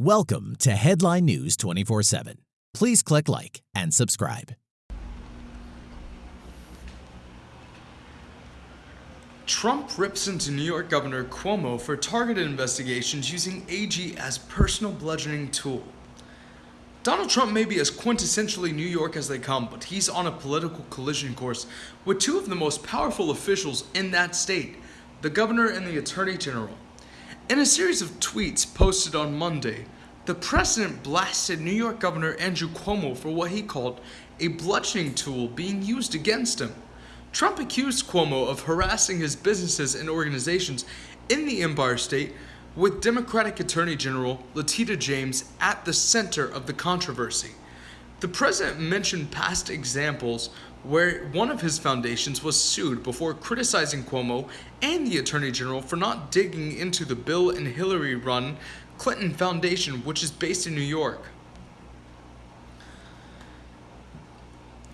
Welcome to Headline News 24 7. Please click like and subscribe. Trump rips into New York Governor Cuomo for targeted investigations using AG as personal bludgeoning tool. Donald Trump may be as quintessentially New York as they come, but he's on a political collision course with two of the most powerful officials in that state, the governor and the attorney general. In a series of tweets posted on Monday, the president blasted New York Governor Andrew Cuomo for what he called a bludgeoning tool being used against him. Trump accused Cuomo of harassing his businesses and organizations in the Empire State, with Democratic Attorney General Letitia James at the center of the controversy. The president mentioned past examples where one of his foundations was sued before criticizing Cuomo and the Attorney General for not digging into the Bill and Hillary run Clinton Foundation, which is based in New York.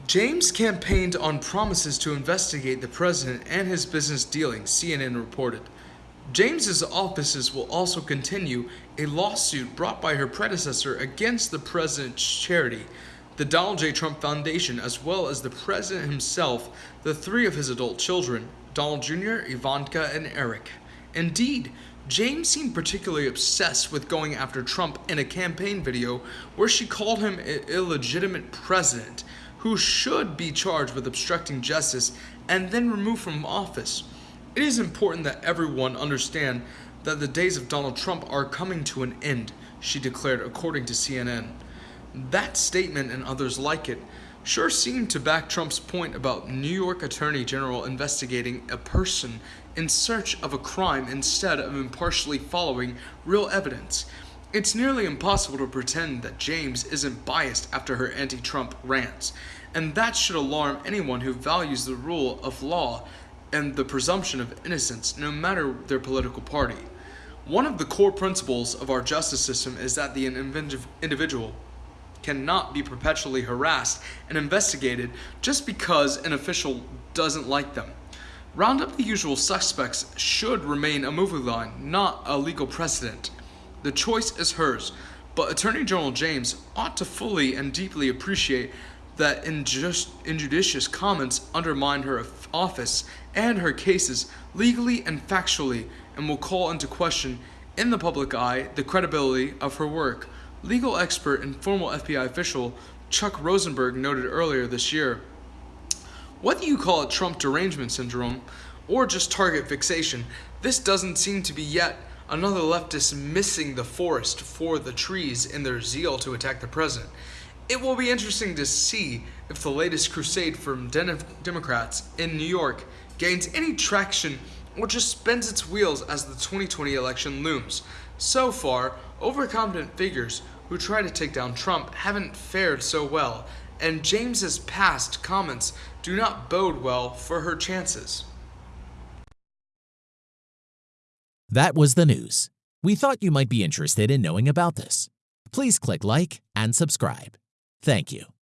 James campaigned on promises to investigate the president and his business dealings, CNN reported. James's offices will also continue a lawsuit brought by her predecessor against the president's charity, the Donald J. Trump Foundation, as well as the president himself, the three of his adult children, Donald Jr., Ivanka, and Eric. Indeed, James seemed particularly obsessed with going after Trump in a campaign video where she called him an illegitimate president who should be charged with obstructing justice and then removed from office. It is important that everyone understand that the days of Donald Trump are coming to an end, she declared according to CNN. That statement and others like it sure seem to back Trump's point about New York Attorney General investigating a person in search of a crime instead of impartially following real evidence. It's nearly impossible to pretend that James isn't biased after her anti Trump rants, and that should alarm anyone who values the rule of law and the presumption of innocence, no matter their political party. One of the core principles of our justice system is that the individual cannot be perpetually harassed and investigated just because an official doesn't like them. Round up the usual suspects should remain a movie line, not a legal precedent. The choice is hers, but Attorney General James ought to fully and deeply appreciate that injust, injudicious comments undermine her office and her cases legally and factually and will call into question in the public eye the credibility of her work. Legal expert and former FBI official Chuck Rosenberg noted earlier this year. Whether you call it Trump derangement syndrome or just target fixation, this doesn't seem to be yet another leftist missing the forest for the trees in their zeal to attack the president. It will be interesting to see if the latest crusade from Democrats in New York gains any traction or just spins its wheels as the 2020 election looms. So far, overconfident figures who try to take down Trump haven't fared so well, and James's past comments do not bode well for her chances. That was the news. We thought you might be interested in knowing about this. Please click like and subscribe. Thank you.